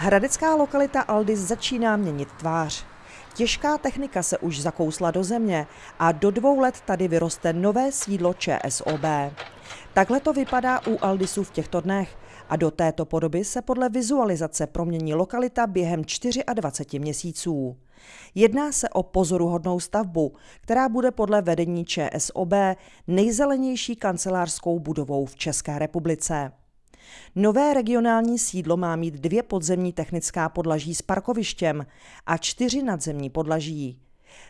Hradecká lokalita Aldis začíná měnit tvář. Těžká technika se už zakousla do země a do dvou let tady vyroste nové sídlo ČSOB. Takhle to vypadá u Aldisu v těchto dnech a do této podoby se podle vizualizace promění lokalita během 24 měsíců. Jedná se o pozoruhodnou stavbu, která bude podle vedení ČSOB nejzelenější kancelářskou budovou v České republice. Nové regionální sídlo má mít dvě podzemní technická podlaží s parkovištěm a čtyři nadzemní podlaží.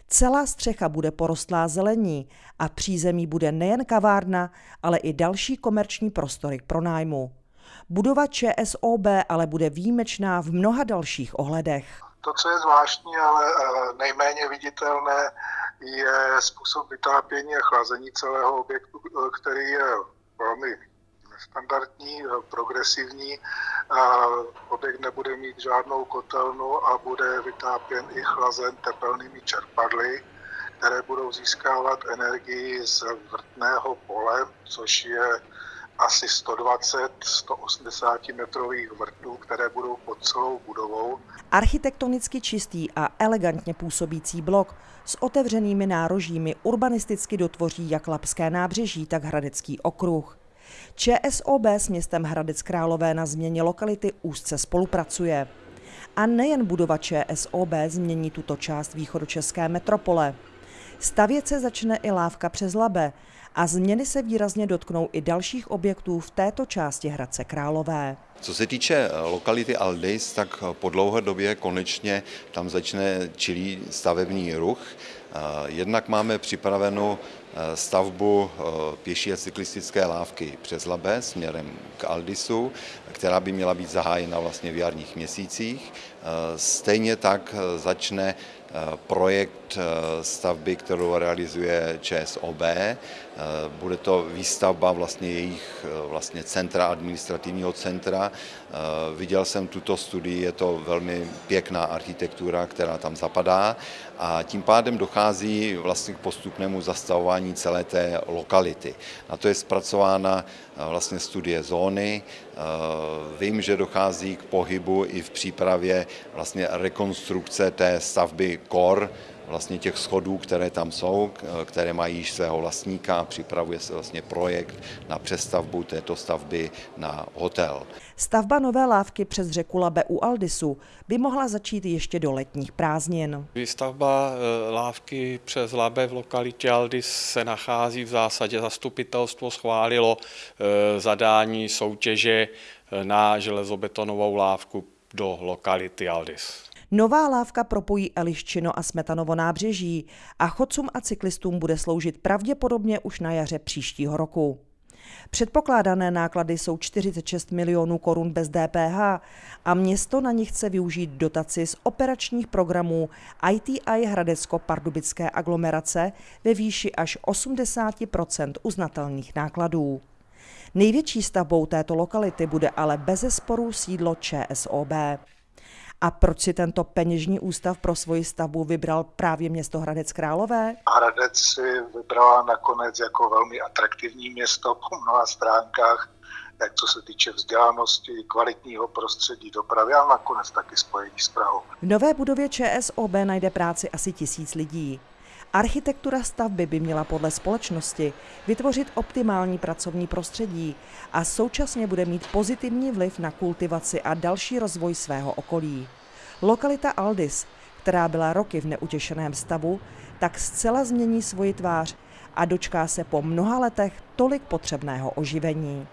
Celá střecha bude porostlá zelení a přízemí bude nejen kavárna, ale i další komerční prostory k pronájmu. Budova ČSOB ale bude výjimečná v mnoha dalších ohledech. To, co je zvláštní, ale eh, nejméně viditelné, je způsob vytápění a chlazení celého objektu, eh, který je velmi standardní, eh, progresivní. Objekt nebude mít žádnou kotelnu a bude vytápěn i chlazen tepelnými čerpadly, které budou získávat energii z vrtného pole, což je asi 120-180 metrových vrtů, které budou pod celou budovou. Architektonicky čistý a elegantně působící blok s otevřenými nárožími urbanisticky dotvoří jak Lapské nábřeží, tak Hradecký okruh. ČSOB s městem Hradec Králové na změně lokality úzce spolupracuje. A nejen budova ČSOB změní tuto část východočeské metropole. Stavět se začne i lávka přes Labe a změny se výrazně dotknou i dalších objektů v této části Hradce Králové. Co se týče eh, lokality Aldis, tak po dlouhé době konečně tam začne čilý stavební ruch. Eh, jednak máme připravenou eh, stavbu pěší a cyklistické lávky přes Labe směrem k Aldisu, která by měla být zahájena vlastně v jarních měsících. Stejně tak začne projekt stavby, kterou realizuje ČSOB. Bude to výstavba vlastně jejich vlastně centra, administrativního centra. Viděl jsem tuto studii, je to velmi pěkná architektura, která tam zapadá a tím pádem dochází vlastně k postupnému zastavování celé té lokality. Na to je zpracována vlastně studie zóny. Vím, že dochází k pohybu i v přípravě vlastně rekonstrukce té stavby KOR, vlastně těch schodů, které tam jsou, které mají již svého vlastníka, připravuje se vlastně projekt na přestavbu této stavby na hotel. Stavba nové lávky přes řeku Labe u Aldisu by mohla začít ještě do letních prázdnin. Výstavba eh, lávky přes Labe v lokalitě Aldis se nachází v zásadě. Zastupitelstvo schválilo eh, zadání soutěže eh, na železobetonovou lávku do lokality Aldis. Nová lávka propojí Eliščino a Smetanovo nábřeží a chodcům a cyklistům bude sloužit pravděpodobně už na jaře příštího roku. Předpokládané náklady jsou 46 milionů korun bez DPH a město na nich chce využít dotaci z operačních programů ITI Hradecko-Pardubické aglomerace ve výši až 80% uznatelných nákladů. Největší stavbou této lokality bude ale bezesporu sídlo ČSOB. A proč si tento peněžní ústav pro svoji stavbu vybral právě město Hradec Králové? Hradec si vybrala nakonec jako velmi atraktivní město po mnoha stránkách, jak co se týče vzdělanosti, kvalitního prostředí, dopravy a nakonec taky spojení s Prahou. V nové budově ČSOB najde práci asi tisíc lidí. Architektura stavby by měla podle společnosti vytvořit optimální pracovní prostředí a současně bude mít pozitivní vliv na kultivaci a další rozvoj svého okolí. Lokalita Aldis, která byla roky v neutěšeném stavu, tak zcela změní svoji tvář a dočká se po mnoha letech tolik potřebného oživení.